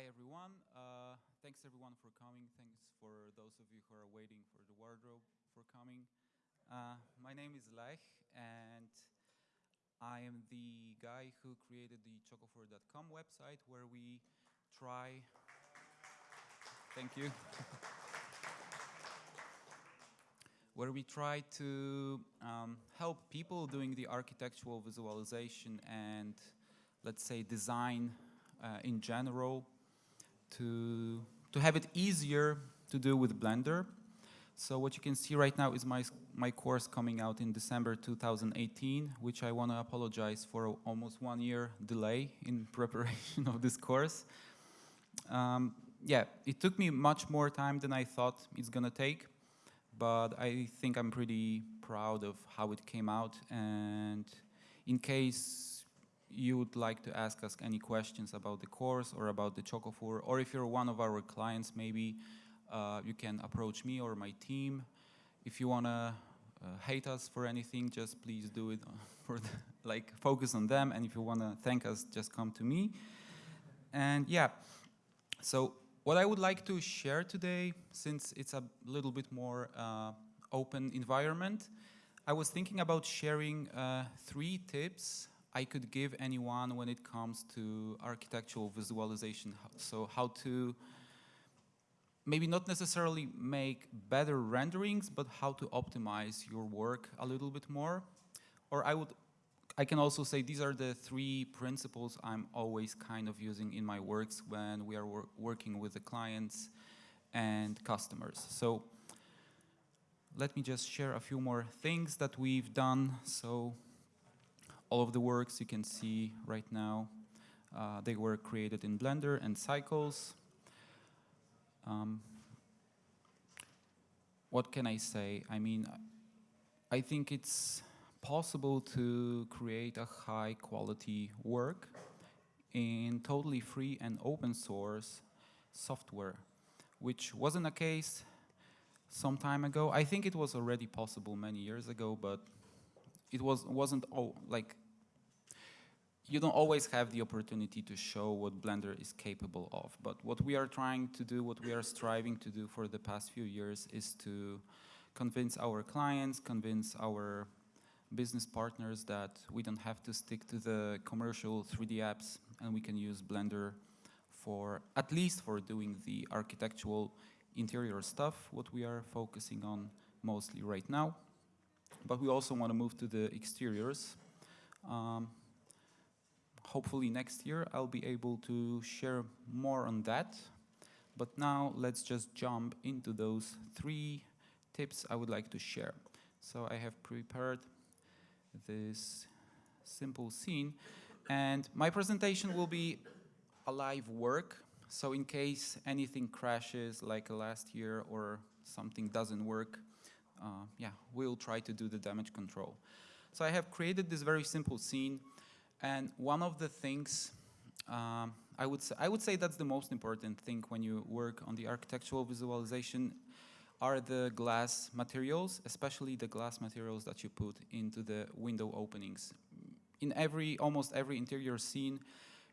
Hi everyone. Uh, thanks everyone for coming. Thanks for those of you who are waiting for the wardrobe for coming. Uh, my name is Lech and I am the guy who created the chocofur.com website where we try... Thank you. where we try to um, help people doing the architectural visualization and let's say design uh, in general to, to have it easier to do with Blender. So what you can see right now is my, my course coming out in December 2018, which I want to apologize for almost one year delay in preparation of this course. Um, yeah, it took me much more time than I thought it's going to take, but I think I'm pretty proud of how it came out. And in case you would like to ask us any questions about the course or about the Chocofur, or if you're one of our clients, maybe uh, you can approach me or my team. If you want to uh, hate us for anything, just please do it for the, like focus on them. And if you want to thank us, just come to me. And yeah, so what I would like to share today, since it's a little bit more uh, open environment, I was thinking about sharing uh, three tips I could give anyone when it comes to architectural visualization. So how to maybe not necessarily make better renderings, but how to optimize your work a little bit more. Or I would, I can also say these are the three principles I'm always kind of using in my works when we are wor working with the clients and customers. So let me just share a few more things that we've done. So all of the works you can see right now, uh, they were created in Blender and Cycles. Um, what can I say? I mean, I think it's possible to create a high quality work in totally free and open source software, which wasn't a case some time ago. I think it was already possible many years ago, but it was wasn't oh, like you don't always have the opportunity to show what Blender is capable of. But what we are trying to do, what we are striving to do for the past few years is to convince our clients, convince our business partners that we don't have to stick to the commercial 3D apps and we can use Blender for, at least for doing the architectural interior stuff, what we are focusing on mostly right now. But we also want to move to the exteriors. Um, hopefully next year I'll be able to share more on that. But now let's just jump into those three tips I would like to share. So I have prepared this simple scene and my presentation will be a live work. So in case anything crashes like last year or something doesn't work, uh, yeah, we'll try to do the damage control. So I have created this very simple scene and one of the things um, I would say, I would say that's the most important thing when you work on the architectural visualization are the glass materials, especially the glass materials that you put into the window openings. In every, almost every interior scene,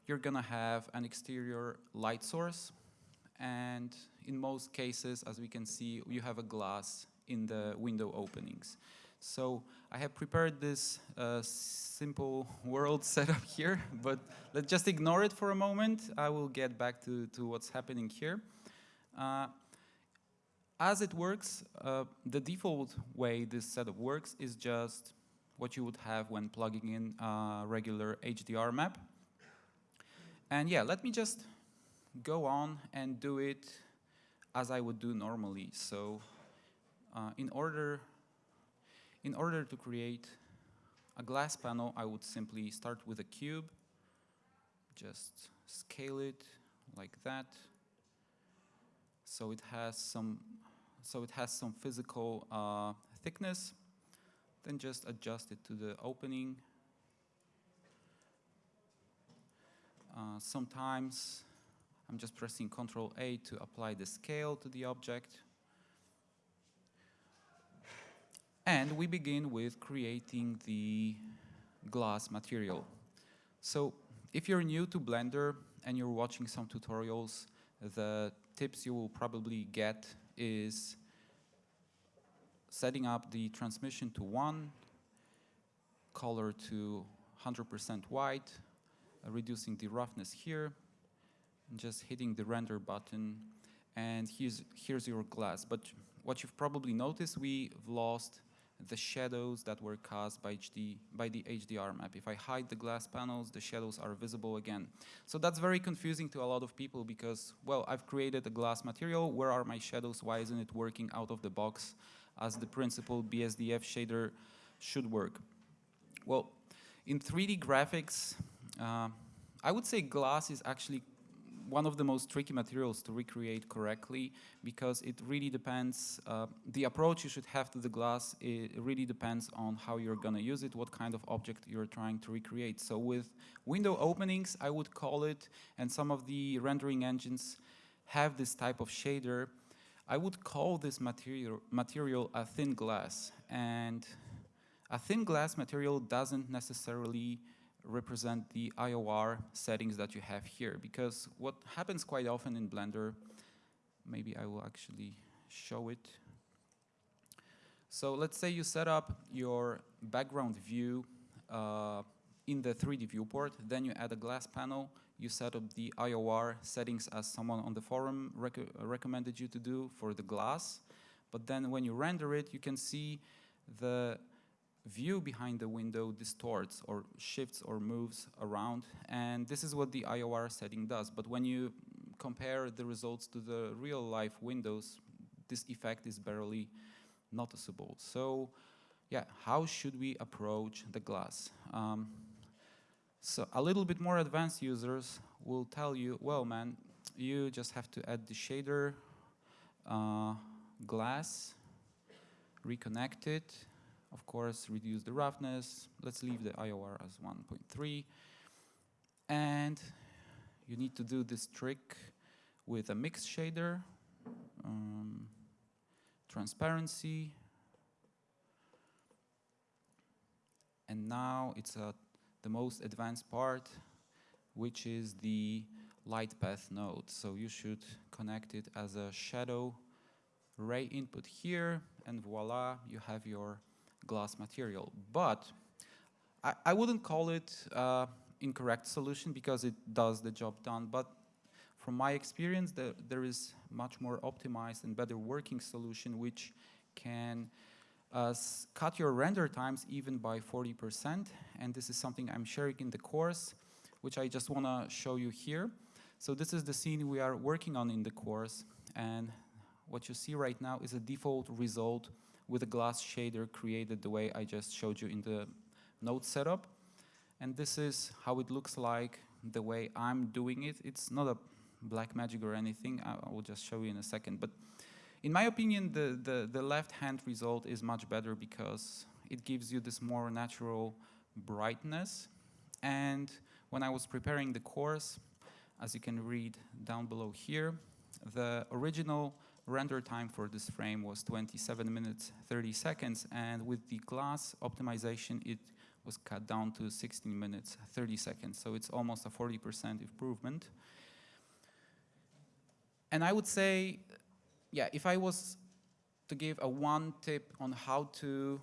you're gonna have an exterior light source. And in most cases, as we can see, you have a glass in the window openings. So I have prepared this uh, simple world setup here, but let's just ignore it for a moment. I will get back to, to what's happening here. Uh, as it works, uh, the default way this setup works is just what you would have when plugging in a regular HDR map. And yeah, let me just go on and do it as I would do normally. So uh, in order in order to create a glass panel, I would simply start with a cube, just scale it like that. So it has some, so it has some physical uh, thickness. Then just adjust it to the opening. Uh, sometimes I'm just pressing Control A to apply the scale to the object. And we begin with creating the glass material. So if you're new to Blender and you're watching some tutorials, the tips you will probably get is setting up the transmission to 1, color to 100% white, uh, reducing the roughness here, and just hitting the render button, and here's, here's your glass. But what you've probably noticed, we've lost the shadows that were cast by, HD, by the HDR map. If I hide the glass panels, the shadows are visible again. So that's very confusing to a lot of people because, well, I've created a glass material, where are my shadows, why isn't it working out of the box as the principled BSDF shader should work? Well, in 3D graphics, uh, I would say glass is actually one of the most tricky materials to recreate correctly because it really depends, uh, the approach you should have to the glass, it really depends on how you're gonna use it, what kind of object you're trying to recreate. So with window openings, I would call it, and some of the rendering engines have this type of shader, I would call this material, material a thin glass. And a thin glass material doesn't necessarily represent the IOR settings that you have here. Because what happens quite often in Blender, maybe I will actually show it. So let's say you set up your background view uh, in the 3D viewport, then you add a glass panel, you set up the IOR settings as someone on the forum rec recommended you to do for the glass, but then when you render it, you can see the view behind the window distorts or shifts or moves around and this is what the IOR setting does. But when you compare the results to the real life windows this effect is barely noticeable. So yeah how should we approach the glass? Um, so a little bit more advanced users will tell you well man you just have to add the shader uh, glass reconnect it of course, reduce the roughness. Let's leave the IOR as 1.3. And you need to do this trick with a mix shader, um, transparency, and now it's uh, the most advanced part, which is the light path node. So you should connect it as a shadow ray input here, and voila, you have your glass material. But I, I wouldn't call it uh, incorrect solution because it does the job done. But from my experience, the, there is much more optimized and better working solution which can uh, cut your render times even by 40%. And this is something I'm sharing in the course, which I just want to show you here. So this is the scene we are working on in the course. And what you see right now is a default result with a glass shader created the way I just showed you in the node setup. And this is how it looks like the way I'm doing it. It's not a black magic or anything. I, will just show you in a second. But in my opinion, the, the, the left-hand result is much better because it gives you this more natural brightness. And when I was preparing the course, as you can read down below here, the original render time for this frame was 27 minutes 30 seconds and with the glass optimization it was cut down to 16 minutes 30 seconds. So it's almost a 40% improvement. And I would say yeah if I was to give a one tip on how to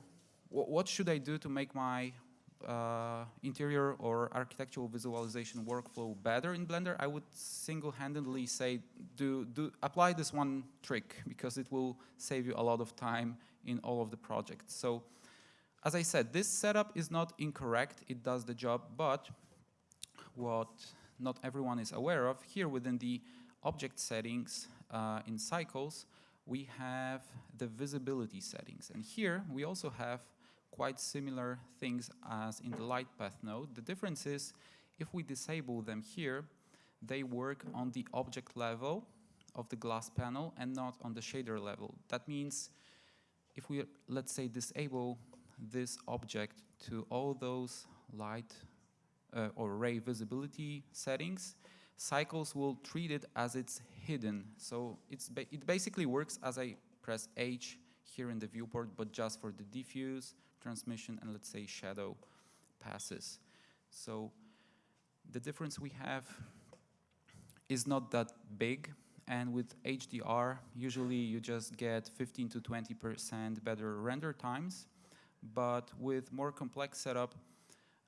what should I do to make my uh, interior or architectural visualization workflow better in Blender, I would single-handedly say do, do apply this one trick because it will save you a lot of time in all of the projects. So as I said, this setup is not incorrect, it does the job, but what not everyone is aware of, here within the object settings uh, in cycles, we have the visibility settings. And here we also have quite similar things as in the light path node. The difference is if we disable them here, they work on the object level of the glass panel and not on the shader level. That means if we, let's say, disable this object to all those light uh, or ray visibility settings, Cycles will treat it as it's hidden. So it's ba it basically works as I press H here in the viewport, but just for the diffuse transmission and let's say shadow passes. So the difference we have is not that big. And with HDR, usually you just get 15 to 20% better render times. But with more complex setup,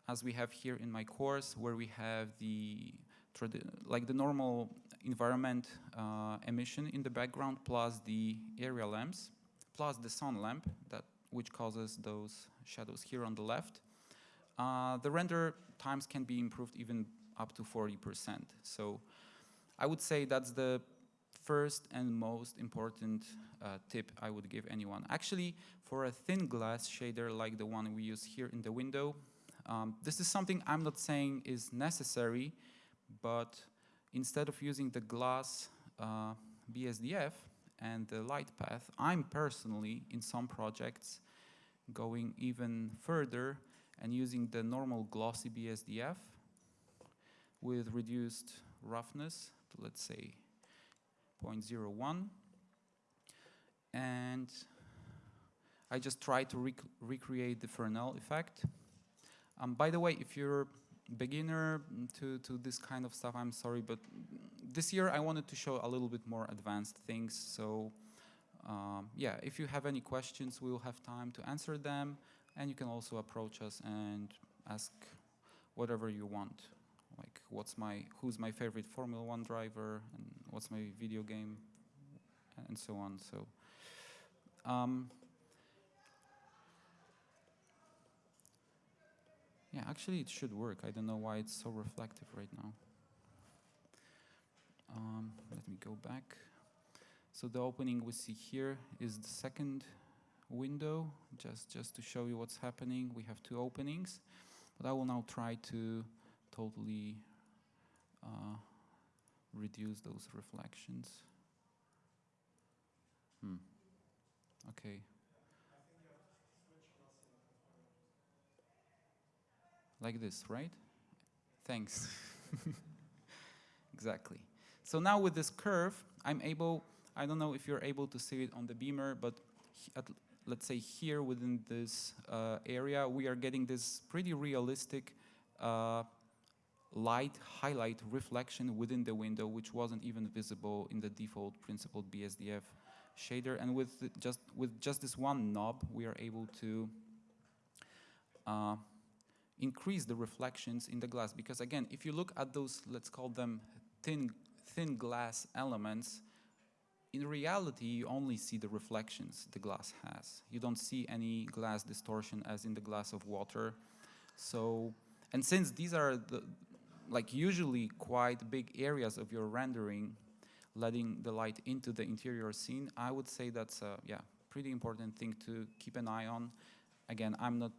as we have here in my course, where we have the like the normal environment uh, emission in the background plus the area lamps, plus the sun lamp that which causes those shadows here on the left. Uh, the render times can be improved even up to 40%. So I would say that's the first and most important uh, tip I would give anyone. Actually, for a thin glass shader like the one we use here in the window, um, this is something I'm not saying is necessary, but instead of using the glass uh, BSDF and the light path, I'm personally, in some projects, going even further and using the normal glossy BSDF with reduced roughness to let's say 0.01 and I just try to rec recreate the Fresnel effect. Um, by the way, if you're beginner to, to this kind of stuff, I'm sorry, but this year I wanted to show a little bit more advanced things. So um, yeah, if you have any questions, we will have time to answer them. And you can also approach us and ask whatever you want. Like what's my, who's my favorite Formula One driver and what's my video game and so on. So um, Yeah, actually it should work. I don't know why it's so reflective right now. Um, let me go back. So the opening we see here is the second window, just, just to show you what's happening. We have two openings, but I will now try to totally uh, reduce those reflections. Hmm. Okay. like this, right? Thanks. exactly. So now with this curve, I'm able, I don't know if you're able to see it on the beamer, but at, let's say here within this uh, area, we are getting this pretty realistic uh, light highlight reflection within the window, which wasn't even visible in the default principled BSDF shader. And with just with just this one knob, we are able to uh, increase the reflections in the glass. Because again, if you look at those, let's call them thin, thin glass elements, in reality, you only see the reflections the glass has. You don't see any glass distortion as in the glass of water. So, and since these are the, like usually quite big areas of your rendering, letting the light into the interior scene, I would say that's a yeah, pretty important thing to keep an eye on. Again, I'm not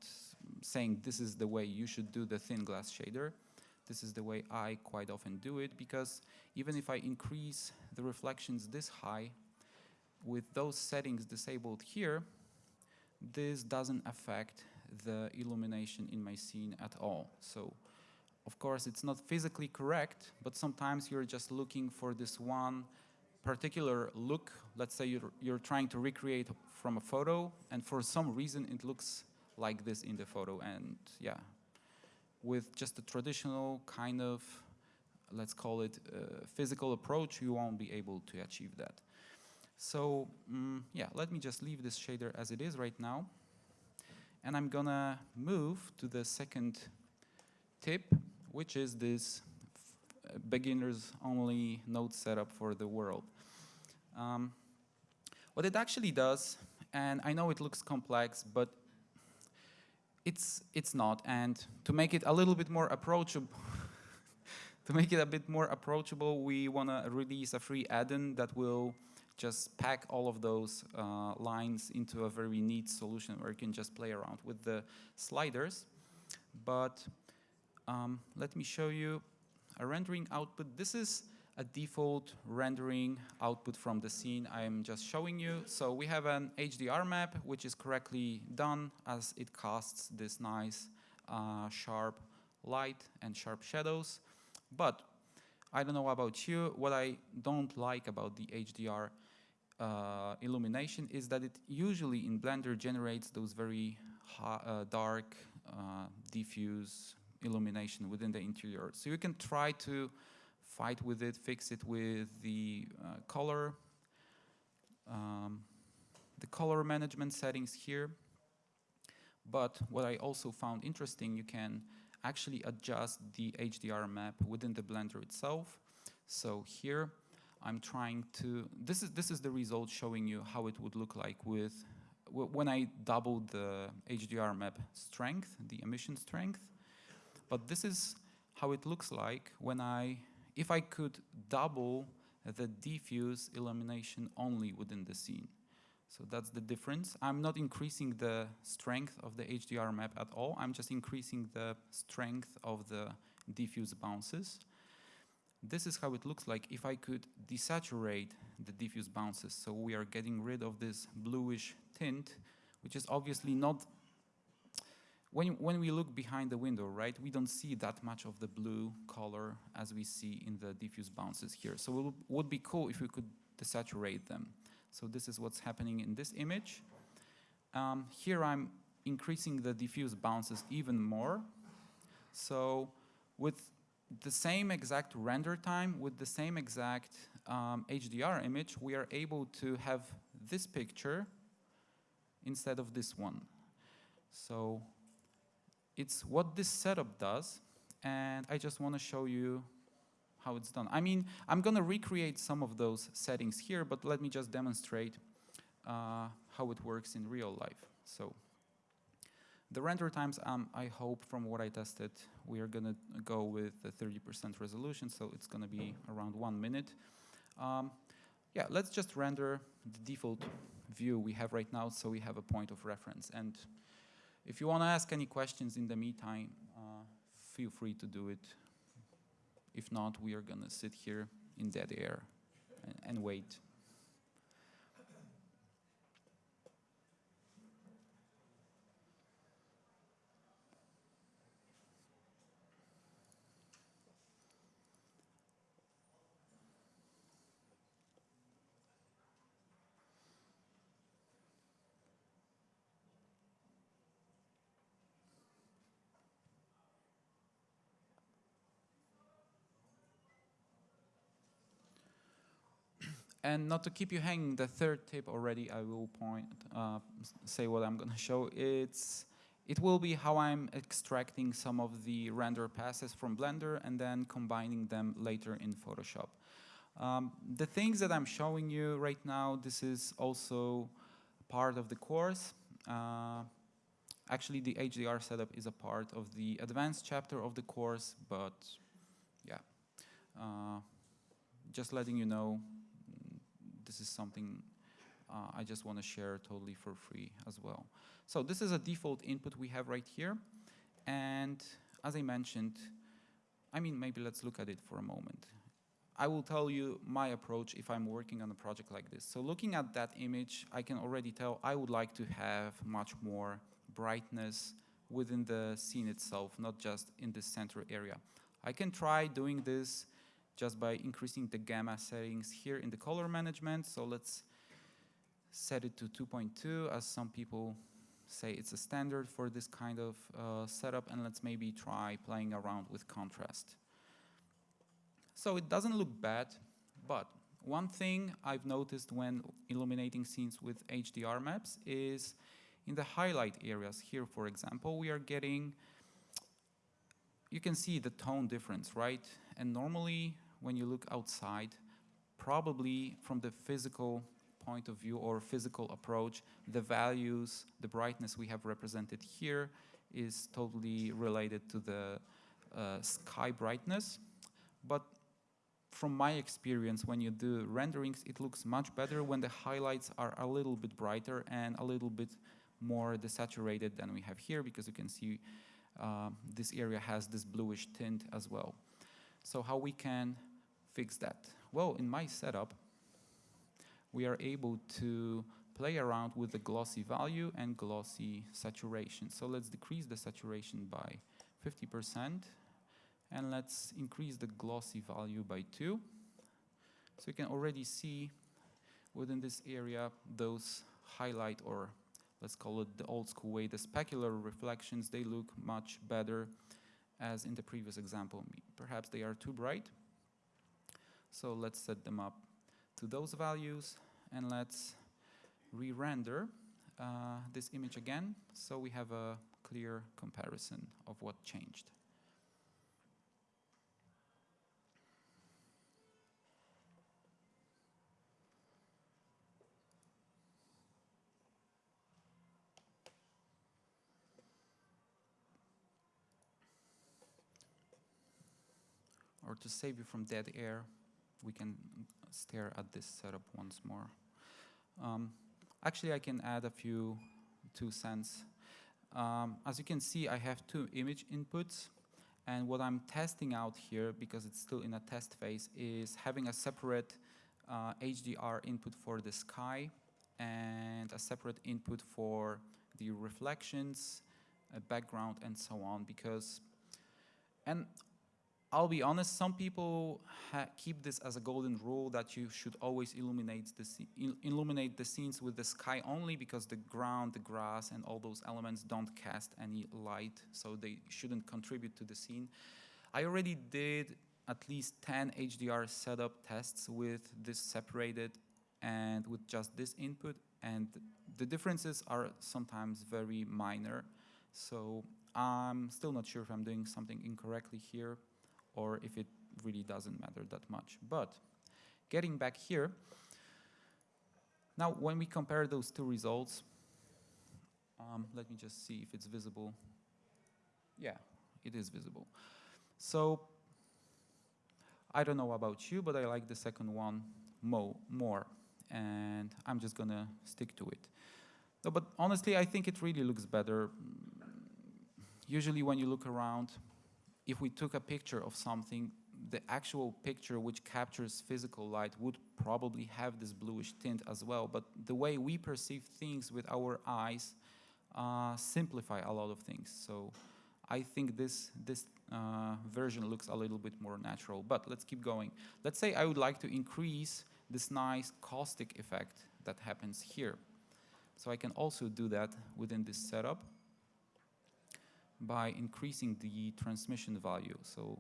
saying this is the way you should do the thin glass shader. This is the way I quite often do it because even if I increase the reflections this high, with those settings disabled here, this doesn't affect the illumination in my scene at all. So of course it's not physically correct, but sometimes you're just looking for this one particular look. Let's say you're, you're trying to recreate from a photo and for some reason it looks like this in the photo. And yeah, with just a traditional kind of, let's call it uh, physical approach, you won't be able to achieve that. So um, yeah, let me just leave this shader as it is right now. And I'm gonna move to the second tip, which is this beginners only node setup for the world. Um, what it actually does, and I know it looks complex, but it's, it's not. And to make it a little bit more approachable, to make it a bit more approachable, we want to release a free add-in that will just pack all of those uh, lines into a very neat solution where you can just play around with the sliders. But um, let me show you a rendering output. This is a default rendering output from the scene I'm just showing you. So we have an HDR map, which is correctly done as it casts this nice uh, sharp light and sharp shadows. But I don't know about you, what I don't like about the HDR uh, illumination is that it usually in Blender generates those very uh, dark, uh, diffuse illumination within the interior. So you can try to fight with it, fix it with the uh, color, um, the color management settings here. But what I also found interesting, you can actually adjust the HDR map within the Blender itself. So here I'm trying to, this is, this is the result showing you how it would look like with, when I double the HDR map strength, the emission strength. But this is how it looks like when I, if I could double the diffuse illumination only within the scene. So that's the difference. I'm not increasing the strength of the HDR map at all. I'm just increasing the strength of the diffuse bounces. This is how it looks like if I could desaturate the diffuse bounces. So we are getting rid of this bluish tint, which is obviously not when, when we look behind the window, right, we don't see that much of the blue color as we see in the diffuse bounces here. So it would be cool if we could desaturate them. So this is what's happening in this image. Um, here I'm increasing the diffuse bounces even more. So with the same exact render time, with the same exact um, HDR image, we are able to have this picture instead of this one. So it's what this setup does, and I just want to show you how it's done. I mean, I'm going to recreate some of those settings here, but let me just demonstrate uh, how it works in real life. So the render times, um, I hope from what I tested, we are going to go with the 30% resolution, so it's going to be around one minute. Um, yeah, let's just render the default view we have right now so we have a point of reference. And if you want to ask any questions in the meantime, uh, feel free to do it. If not, we are going to sit here in dead air and, and wait. And not to keep you hanging, the third tip already I will point, uh, say what I'm going to show. It's, it will be how I'm extracting some of the render passes from Blender and then combining them later in Photoshop. Um, the things that I'm showing you right now, this is also part of the course. Uh, actually, the HDR setup is a part of the advanced chapter of the course, but yeah, uh, just letting you know this is something uh, I just want to share totally for free as well. So this is a default input we have right here. And as I mentioned, I mean, maybe let's look at it for a moment. I will tell you my approach if I'm working on a project like this. So looking at that image, I can already tell I would like to have much more brightness within the scene itself, not just in the center area. I can try doing this just by increasing the gamma settings here in the color management. So let's set it to 2.2 as some people say it's a standard for this kind of uh, setup and let's maybe try playing around with contrast. So it doesn't look bad, but one thing I've noticed when illuminating scenes with HDR maps is in the highlight areas here, for example, we are getting, you can see the tone difference, right? And normally when you look outside, probably from the physical point of view or physical approach, the values, the brightness we have represented here is totally related to the uh, sky brightness. But from my experience, when you do renderings, it looks much better when the highlights are a little bit brighter and a little bit more desaturated than we have here because you can see uh, this area has this bluish tint as well. So how we can fix that? Well, in my setup, we are able to play around with the glossy value and glossy saturation. So let's decrease the saturation by 50% and let's increase the glossy value by 2. So you can already see within this area those highlight or let's call it the old school way, the specular reflections, they look much better as in the previous example. Perhaps they are too bright. So let's set them up to those values and let's re-render uh, this image again so we have a clear comparison of what changed. or to save you from dead air, we can stare at this setup once more. Um, actually, I can add a few two cents. Um, as you can see, I have two image inputs. And what I'm testing out here, because it's still in a test phase, is having a separate uh, HDR input for the sky and a separate input for the reflections, uh, background, and so on. Because, and I'll be honest, some people keep this as a golden rule that you should always illuminate the, il illuminate the scenes with the sky only because the ground, the grass, and all those elements don't cast any light, so they shouldn't contribute to the scene. I already did at least 10 HDR setup tests with this separated and with just this input, and the differences are sometimes very minor. So I'm still not sure if I'm doing something incorrectly here or if it really doesn't matter that much. But getting back here, now when we compare those two results, um, let me just see if it's visible. Yeah, it is visible. So I don't know about you, but I like the second one mo more, and I'm just gonna stick to it. No, but honestly, I think it really looks better. Usually when you look around, if we took a picture of something, the actual picture which captures physical light would probably have this bluish tint as well. But the way we perceive things with our eyes uh, simplify a lot of things. So I think this, this uh, version looks a little bit more natural. But let's keep going. Let's say I would like to increase this nice caustic effect that happens here. So I can also do that within this setup by increasing the transmission value. So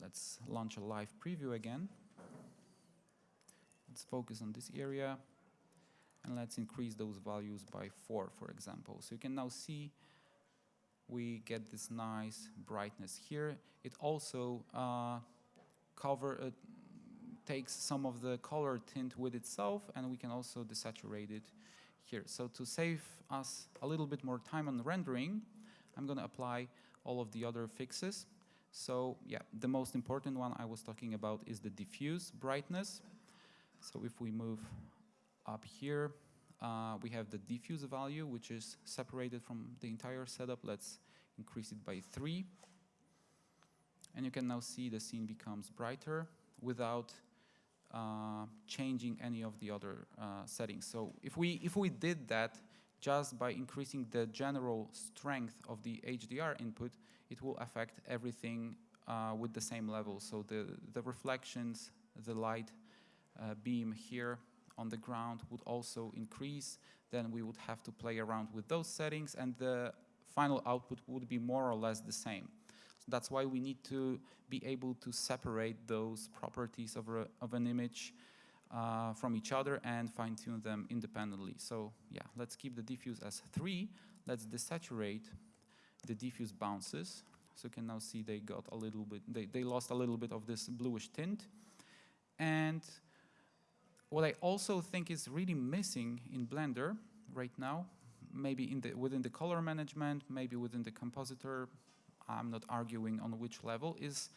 let's launch a live preview again. Let's focus on this area and let's increase those values by 4, for example. So you can now see we get this nice brightness here. It also uh, cover uh, takes some of the color tint with itself and we can also desaturate it here. So to save us a little bit more time on rendering, I'm going to apply all of the other fixes. So yeah, the most important one I was talking about is the diffuse brightness. So if we move up here, uh, we have the diffuse value, which is separated from the entire setup. Let's increase it by three. And you can now see the scene becomes brighter without uh, changing any of the other uh, settings. So if we, if we did that, just by increasing the general strength of the HDR input, it will affect everything uh, with the same level. So the, the reflections, the light uh, beam here on the ground would also increase. Then we would have to play around with those settings and the final output would be more or less the same. So that's why we need to be able to separate those properties of, a, of an image uh, from each other and fine tune them independently. So yeah, let's keep the diffuse as three. Let's desaturate the diffuse bounces. So you can now see they got a little bit, they, they lost a little bit of this bluish tint. And what I also think is really missing in Blender right now, maybe in the, within the color management, maybe within the compositor, I'm not arguing on which level, is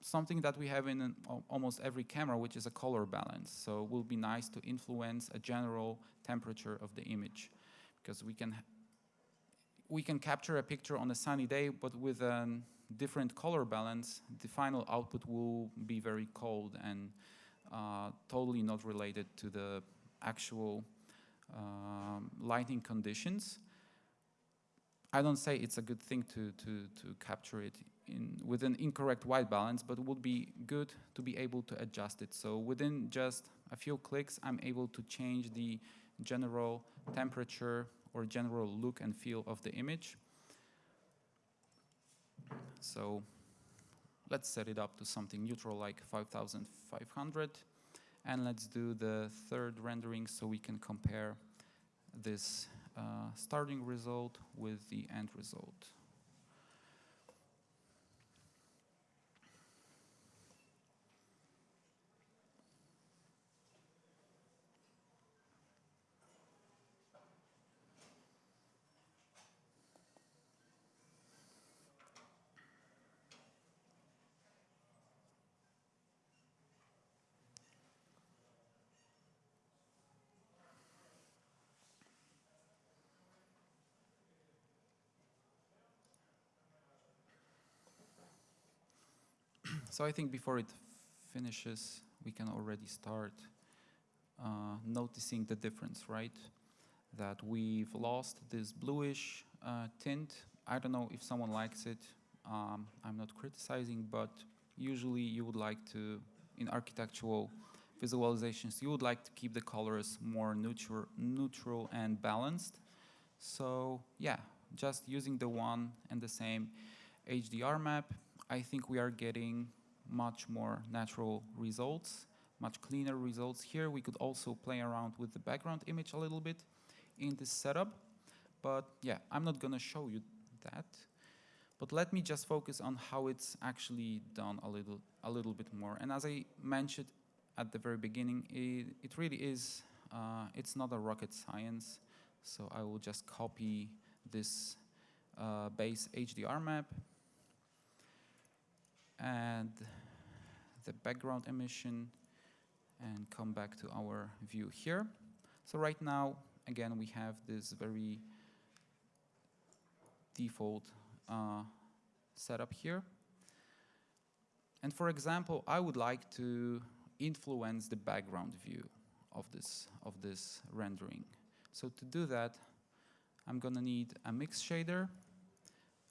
something that we have in an, almost every camera, which is a color balance. So it will be nice to influence a general temperature of the image because we can we can capture a picture on a sunny day, but with a different color balance, the final output will be very cold and uh, totally not related to the actual um, lighting conditions. I don't say it's a good thing to, to, to capture it in, with an incorrect white balance, but would be good to be able to adjust it. So within just a few clicks, I'm able to change the general temperature or general look and feel of the image. So let's set it up to something neutral like 5500. And let's do the third rendering so we can compare this uh, starting result with the end result. So I think before it finishes, we can already start uh, noticing the difference, right? That we've lost this bluish uh, tint. I don't know if someone likes it. Um, I'm not criticizing, but usually you would like to, in architectural visualizations, you would like to keep the colors more neutral, neutral and balanced. So yeah, just using the one and the same HDR map, I think we are getting much more natural results, much cleaner results. Here we could also play around with the background image a little bit in this setup. But yeah, I'm not gonna show you that. But let me just focus on how it's actually done a little, a little bit more. And as I mentioned at the very beginning, it, it really is, uh, it's not a rocket science. So I will just copy this uh, base HDR map and the background emission and come back to our view here. So right now, again, we have this very default uh, setup here. And for example, I would like to influence the background view of this, of this rendering. So to do that, I'm gonna need a mix shader,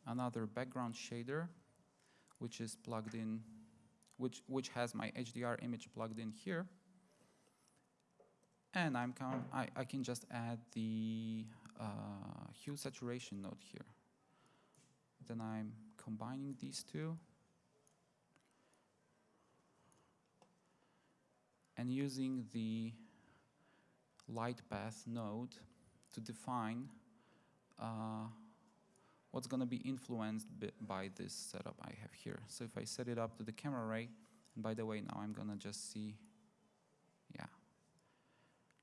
another background shader, which is plugged in, which, which has my HDR image plugged in here. And I'm I, I can just add the uh, hue saturation node here. Then I'm combining these two. And using the light path node to define uh, what's going to be influenced by this setup I have here. So if I set it up to the camera ray, and by the way, now I'm going to just see, yeah,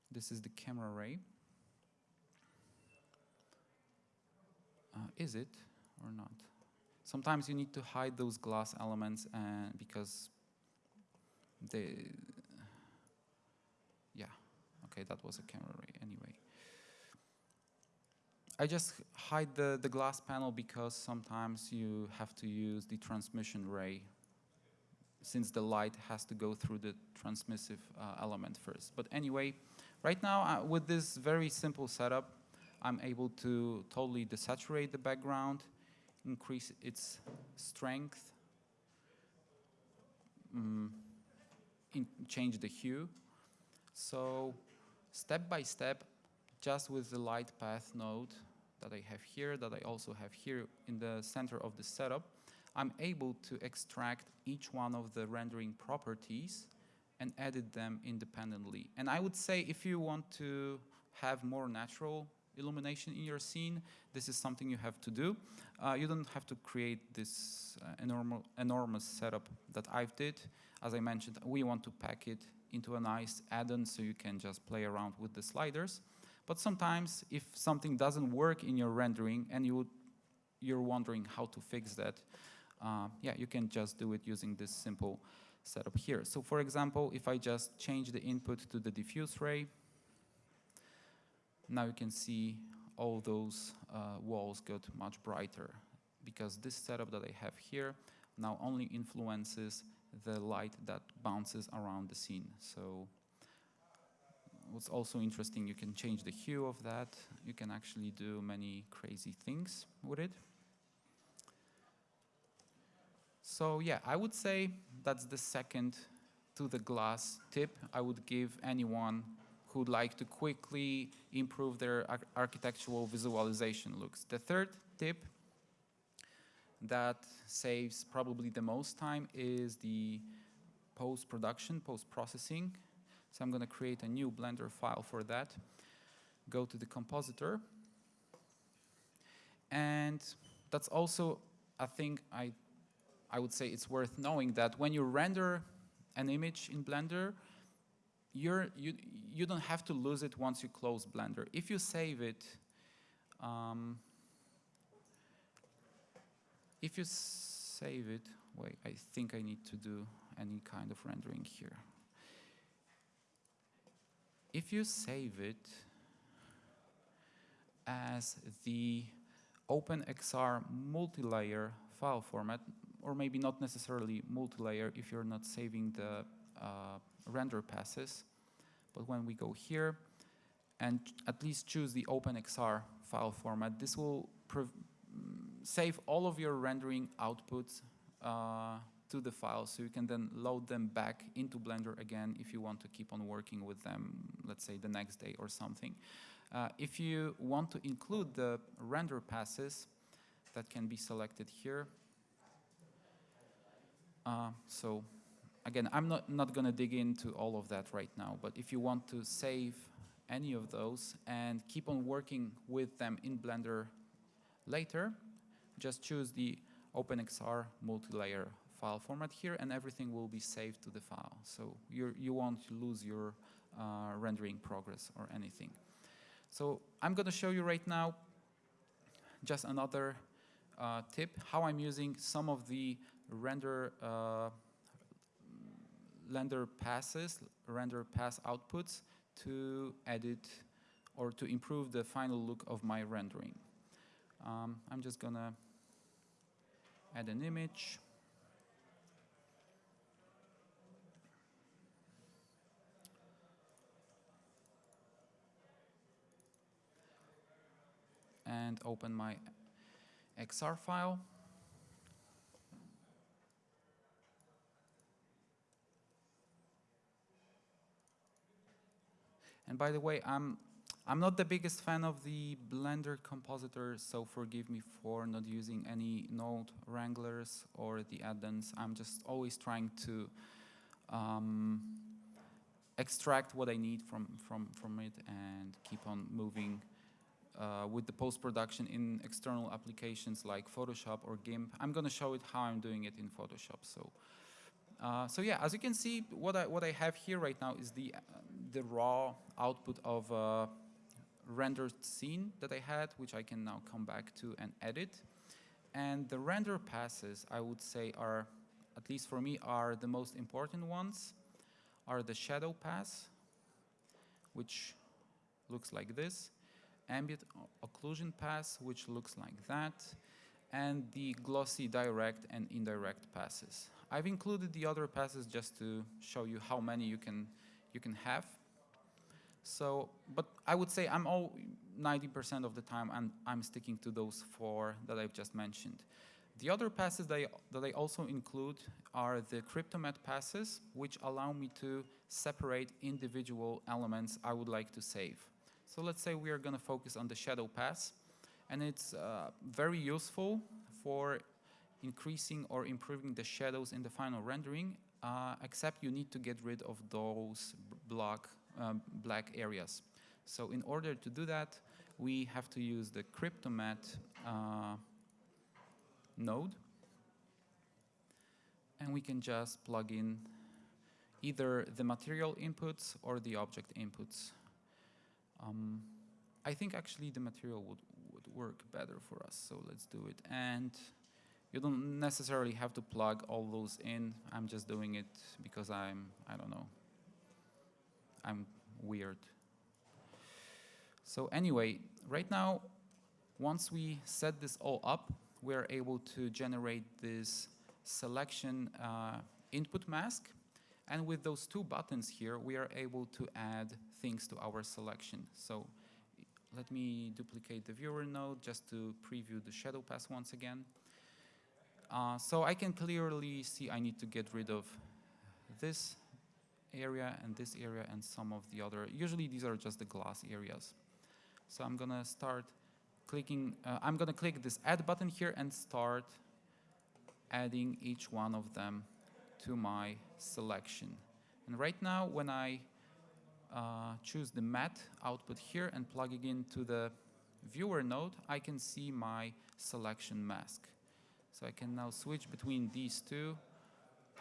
this is the camera ray. Uh, is it or not? Sometimes you need to hide those glass elements and because they, yeah, okay, that was a camera ray anyway. I just hide the, the glass panel because sometimes you have to use the transmission ray since the light has to go through the transmissive uh, element first. But anyway, right now uh, with this very simple setup, I'm able to totally desaturate the background, increase its strength, um, change the hue. So step by step, just with the light path node that I have here, that I also have here in the center of the setup, I'm able to extract each one of the rendering properties and edit them independently. And I would say if you want to have more natural illumination in your scene, this is something you have to do. Uh, you don't have to create this uh, enormous, enormous setup that I've did. As I mentioned, we want to pack it into a nice add-on so you can just play around with the sliders. But sometimes if something doesn't work in your rendering and you you're wondering how to fix that, uh, yeah, you can just do it using this simple setup here. So for example, if I just change the input to the diffuse ray, now you can see all those uh, walls got much brighter because this setup that I have here now only influences the light that bounces around the scene. So what's also interesting, you can change the hue of that. You can actually do many crazy things with it. So yeah, I would say that's the second to the glass tip I would give anyone who'd like to quickly improve their ar architectural visualization looks. The third tip that saves probably the most time is the post-production, post-processing. So I'm going to create a new Blender file for that. Go to the compositor. And that's also a thing I, I would say it's worth knowing that when you render an image in Blender, you're, you, you don't have to lose it once you close Blender. If you save it, um, if you save it, wait, I think I need to do any kind of rendering here. If you save it as the OpenEXR multi-layer file format, or maybe not necessarily multi-layer if you're not saving the uh, render passes, but when we go here and at least choose the OpenEXR file format, this will save all of your rendering outputs uh, to the file so you can then load them back into Blender again if you want to keep on working with them, let's say the next day or something. Uh, if you want to include the render passes, that can be selected here. Uh, so again, I'm not, not going to dig into all of that right now, but if you want to save any of those and keep on working with them in Blender later, just choose the OpenEXR multi-layer file format here and everything will be saved to the file. So you you won't lose your uh, rendering progress or anything. So I'm going to show you right now just another uh, tip, how I'm using some of the render uh, render passes, render pass outputs to edit or to improve the final look of my rendering. Um, I'm just gonna add an image. And open my XR file. And by the way, I'm I'm not the biggest fan of the Blender compositor, so forgive me for not using any node wranglers or the add-ins. I'm just always trying to um, extract what I need from, from, from it and keep on moving uh, with the post-production in external applications like Photoshop or GIMP. I'm going to show it how I'm doing it in Photoshop. So, uh, so yeah, as you can see, what I what I have here right now is the uh, the raw output of a rendered scene that I had, which I can now come back to and edit. And the render passes, I would say, are at least for me, are the most important ones. Are the shadow pass, which looks like this ambient occlusion pass, which looks like that, and the glossy direct and indirect passes. I've included the other passes just to show you how many you can you can have. So, but I would say I'm all 90% of the time I'm, I'm sticking to those four that I've just mentioned. The other passes that I, that I also include are the Cryptomatte passes, which allow me to separate individual elements I would like to save. So let's say we are going to focus on the shadow pass, and it's uh, very useful for increasing or improving the shadows in the final rendering, uh, except you need to get rid of those block, um, black areas. So in order to do that, we have to use the Cryptomatte uh, node, and we can just plug in either the material inputs or the object inputs. Um, I think actually the material would, would work better for us, so let's do it. And you don't necessarily have to plug all those in. I'm just doing it because I'm, I don't know, I'm weird. So anyway, right now, once we set this all up, we're able to generate this selection uh, input mask. And with those two buttons here, we are able to add things to our selection. So let me duplicate the viewer node just to preview the shadow pass once again. Uh, so I can clearly see I need to get rid of this area and this area and some of the other. Usually these are just the glass areas. So I'm gonna start clicking, uh, I'm gonna click this add button here and start adding each one of them to my selection. And right now, when I uh, choose the matte output here and plug it into the viewer node, I can see my selection mask. So I can now switch between these two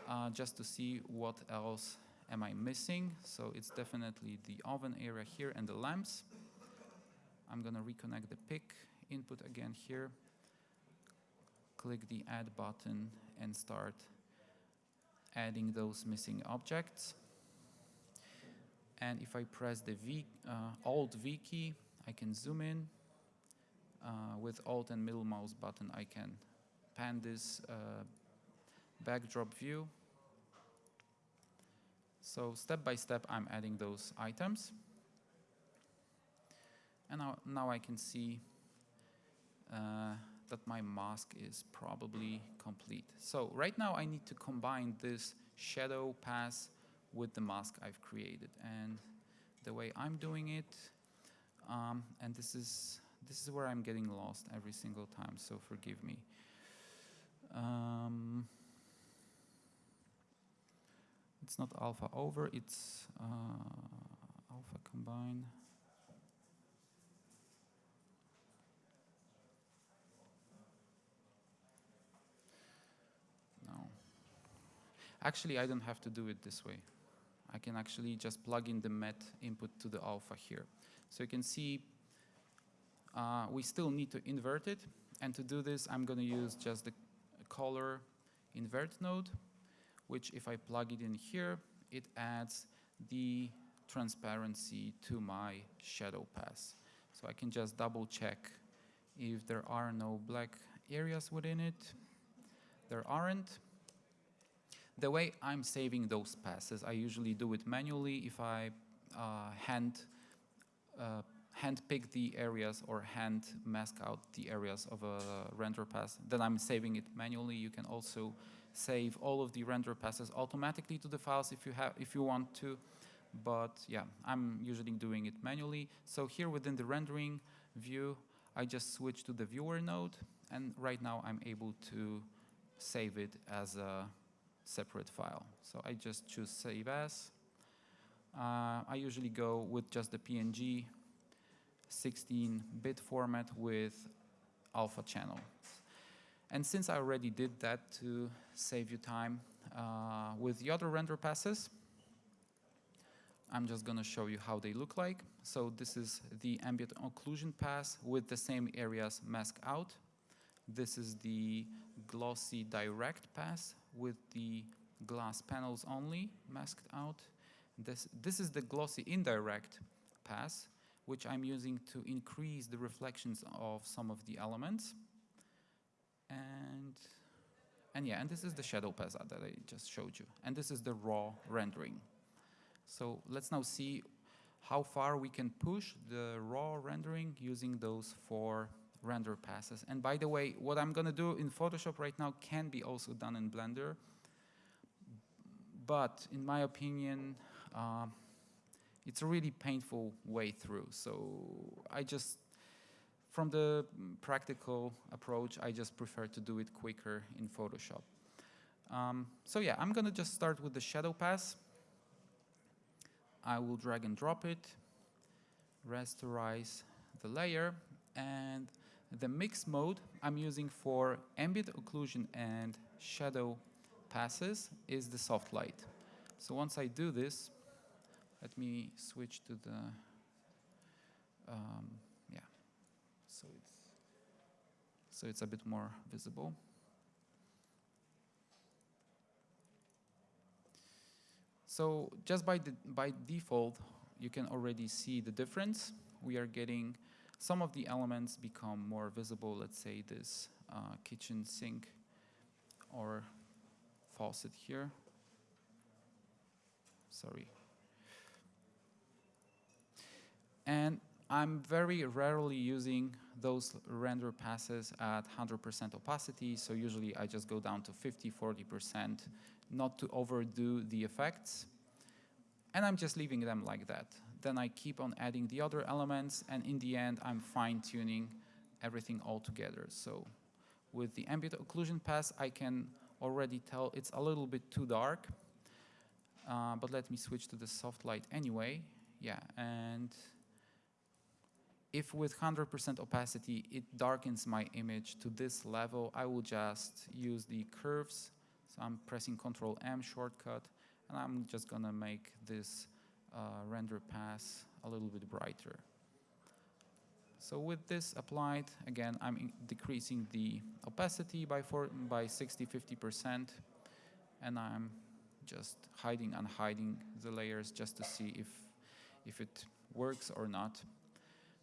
uh, just to see what else am I missing. So it's definitely the oven area here and the lamps. I'm gonna reconnect the pick input again here. Click the add button and start adding those missing objects. And if I press the V, uh, Alt V key, I can zoom in. Uh, with Alt and middle mouse button, I can pan this uh, backdrop view. So step by step, I'm adding those items. And now, now I can see uh, that my mask is probably complete. So right now I need to combine this shadow pass with the mask I've created. And the way I'm doing it, um, and this is, this is where I'm getting lost every single time, so forgive me. Um, it's not alpha over, it's uh, alpha combine. Actually, I don't have to do it this way. I can actually just plug in the matte input to the alpha here. So you can see uh, we still need to invert it. And to do this, I'm going to use just the color invert node, which if I plug it in here, it adds the transparency to my shadow pass. So I can just double check if there are no black areas within it. There aren't. The way I'm saving those passes, I usually do it manually if I uh, hand uh, hand pick the areas or hand mask out the areas of a render pass, then I'm saving it manually. You can also save all of the render passes automatically to the files if you have if you want to. But yeah, I'm usually doing it manually. So here within the rendering view, I just switch to the viewer node, and right now I'm able to save it as a separate file. So I just choose Save As. Uh, I usually go with just the PNG 16-bit format with alpha channel. And since I already did that to save you time, uh, with the other render passes, I'm just going to show you how they look like. So this is the ambient occlusion pass with the same areas masked out. This is the glossy direct pass with the glass panels only masked out. This, this is the glossy indirect pass, which I'm using to increase the reflections of some of the elements. And, and yeah, and this is the shadow pass that I just showed you. And this is the raw rendering. So let's now see how far we can push the raw rendering using those four render passes. And by the way, what I'm going to do in Photoshop right now can be also done in Blender. But in my opinion, uh, it's a really painful way through. So I just, from the practical approach, I just prefer to do it quicker in Photoshop. Um, so yeah, I'm going to just start with the shadow pass. I will drag and drop it, rasterize the layer, and the mix mode I'm using for ambient occlusion and shadow passes is the soft light. So once I do this, let me switch to the, um, yeah, so it's, so it's a bit more visible. So just by, the, by default, you can already see the difference. We are getting some of the elements become more visible. Let's say this uh, kitchen sink or faucet here. Sorry. And I'm very rarely using those render passes at 100% opacity, so usually I just go down to 50, 40%, not to overdo the effects. And I'm just leaving them like that. Then I keep on adding the other elements, and in the end, I'm fine-tuning everything all together. So With the ambient occlusion pass, I can already tell it's a little bit too dark. Uh, but let me switch to the soft light anyway. Yeah, and if with 100% opacity it darkens my image to this level, I will just use the curves. So I'm pressing Control M shortcut, and I'm just gonna make this Uh, render pass a little bit brighter. So with this applied, again, I'm decreasing the opacity by, four, by 60, 50%, and I'm just hiding and hiding the layers just to see if, if it works or not.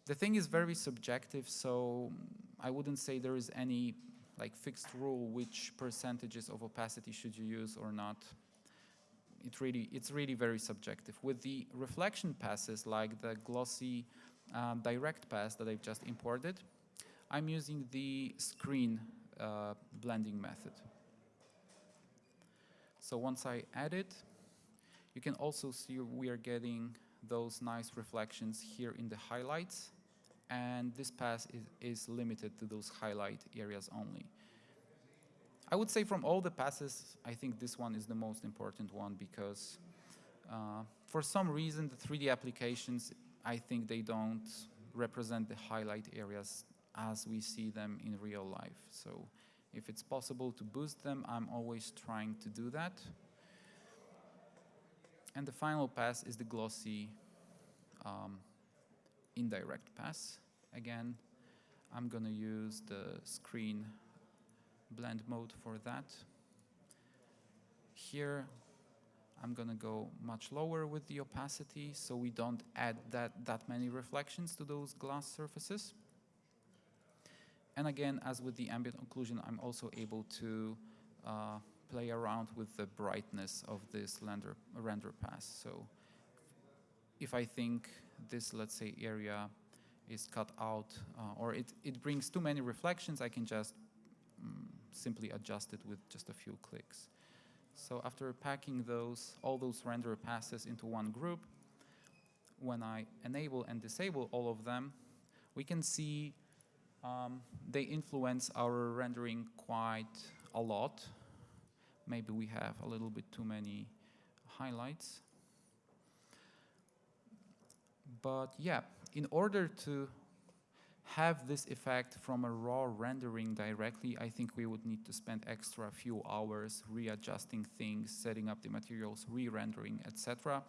The thing is very subjective, so I wouldn't say there is any like fixed rule which percentages of opacity should you use or not. It really, it's really very subjective. With the reflection passes like the glossy um, direct pass that I've just imported, I'm using the screen uh, blending method. So once I add it, you can also see we are getting those nice reflections here in the highlights. And this pass is, is limited to those highlight areas only. I would say from all the passes, I think this one is the most important one because uh, for some reason the 3D applications I think they don't represent the highlight areas as we see them in real life. So if it's possible to boost them, I'm always trying to do that. And the final pass is the glossy um, indirect pass. Again, I'm going to use the screen blend mode for that. Here, I'm gonna go much lower with the opacity so we don't add that, that many reflections to those glass surfaces. And again, as with the ambient occlusion, I'm also able to uh, play around with the brightness of this render, render pass. So if I think this, let's say, area is cut out uh, or it, it brings too many reflections, I can just simply adjust it with just a few clicks. So after packing those, all those render passes into one group, when I enable and disable all of them, we can see um, they influence our rendering quite a lot. Maybe we have a little bit too many highlights. But yeah, in order to have this effect from a raw rendering directly, I think we would need to spend extra few hours readjusting things, setting up the materials, re-rendering, etc.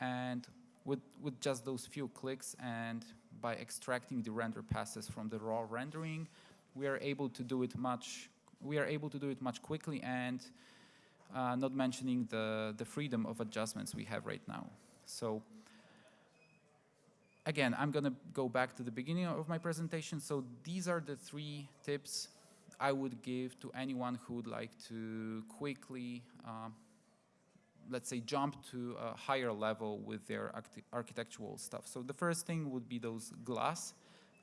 And with, with just those few clicks and by extracting the render passes from the raw rendering, we are able to do it much, we are able to do it much quickly and uh, not mentioning the, the freedom of adjustments we have right now. So again, I'm going to go back to the beginning of my presentation. So these are the three tips I would give to anyone who would like to quickly, uh, let's say, jump to a higher level with their architectural stuff. So the first thing would be those glass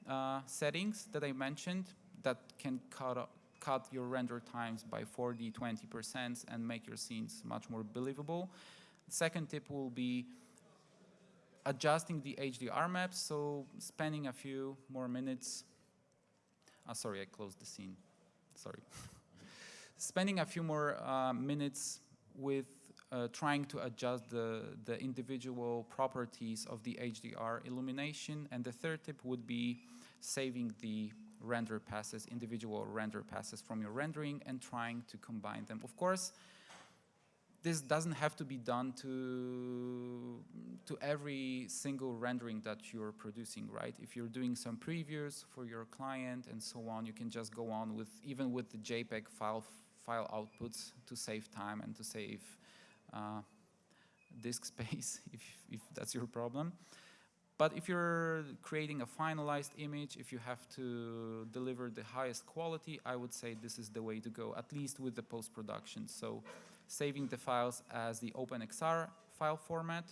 uh, settings that I mentioned that can cut, cut your render times by 40, 20% and make your scenes much more believable. Second tip will be adjusting the HDR maps, so spending a few more minutes. Oh, sorry, I closed the scene. Sorry. spending a few more uh, minutes with uh, trying to adjust the, the individual properties of the HDR illumination. And the third tip would be saving the render passes, individual render passes from your rendering and trying to combine them. Of course, this doesn't have to be done to, to every single rendering that you're producing, right? If you're doing some previews for your client and so on, you can just go on with, even with the JPEG file, file outputs to save time and to save uh, disk space if, if that's your problem. But if you're creating a finalized image, if you have to deliver the highest quality, I would say this is the way to go, at least with the post-production. So saving the files as the OpenEXR file format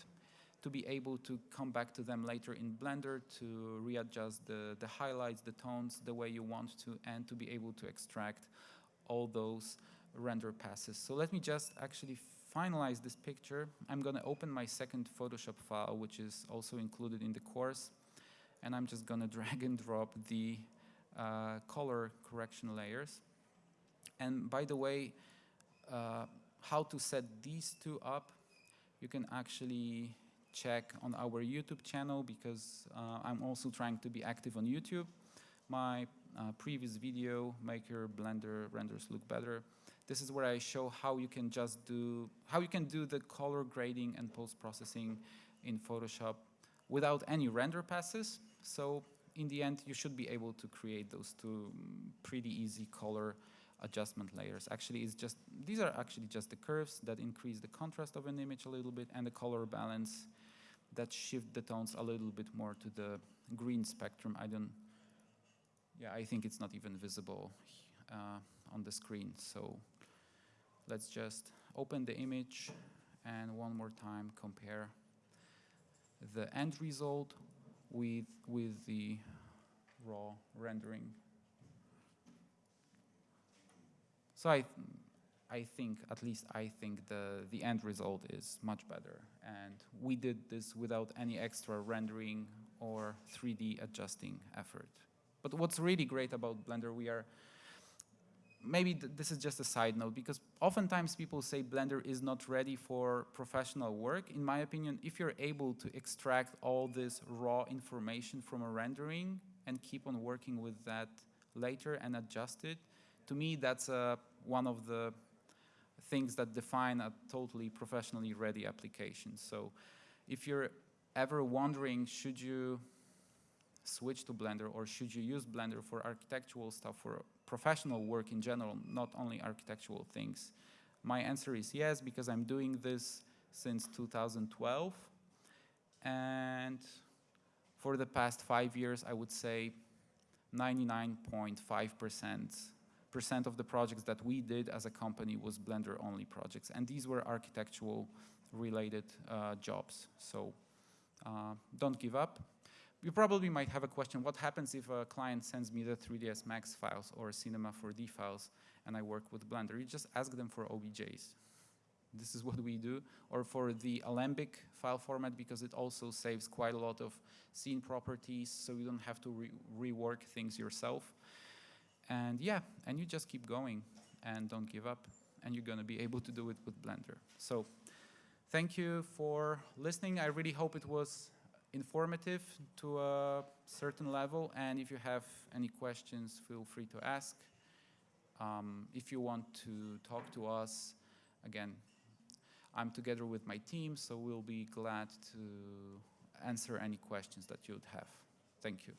to be able to come back to them later in Blender to readjust the, the highlights, the tones the way you want to, and to be able to extract all those render passes. So let me just actually finalize this picture. I'm going to open my second Photoshop file, which is also included in the course, and I'm just going to drag and drop the uh, color correction layers. And by the way, uh, how to set these two up, you can actually check on our YouTube channel because uh, I'm also trying to be active on YouTube. My uh, previous video, Make Your Blender Renders Look Better, this is where I show how you can just do, how you can do the color grading and post-processing in Photoshop without any render passes. So in the end, you should be able to create those two mm, pretty easy color adjustment layers. Actually, it's just these are actually just the curves that increase the contrast of an image a little bit and the color balance that shift the tones a little bit more to the green spectrum. I don't, yeah, I think it's not even visible uh, on the screen. So let's just open the image and one more time compare the end result with, with the raw rendering. So I, I think, at least I think the, the end result is much better. And we did this without any extra rendering or 3D adjusting effort. But what's really great about Blender, we are, maybe th this is just a side note, because oftentimes people say Blender is not ready for professional work. In my opinion, if you're able to extract all this raw information from a rendering and keep on working with that later and adjust it, to me, that's uh, one of the things that define a totally professionally ready application. So if you're ever wondering, should you switch to Blender or should you use Blender for architectural stuff, for professional work in general, not only architectural things? My answer is yes, because I'm doing this since 2012. And for the past five years, I would say 99.5% percent of the projects that we did as a company was Blender only projects. And these were architectural related uh, jobs. So uh, don't give up. You probably might have a question, what happens if a client sends me the 3ds Max files or Cinema 4D files and I work with Blender? You just ask them for OBJs. This is what we do. Or for the Alembic file format because it also saves quite a lot of scene properties so you don't have to re rework things yourself. And yeah, and you just keep going and don't give up and you're going to be able to do it with Blender. So thank you for listening. I really hope it was informative to a certain level and if you have any questions, feel free to ask. Um, if you want to talk to us, again, I'm together with my team, so we'll be glad to answer any questions that you'd have. Thank you.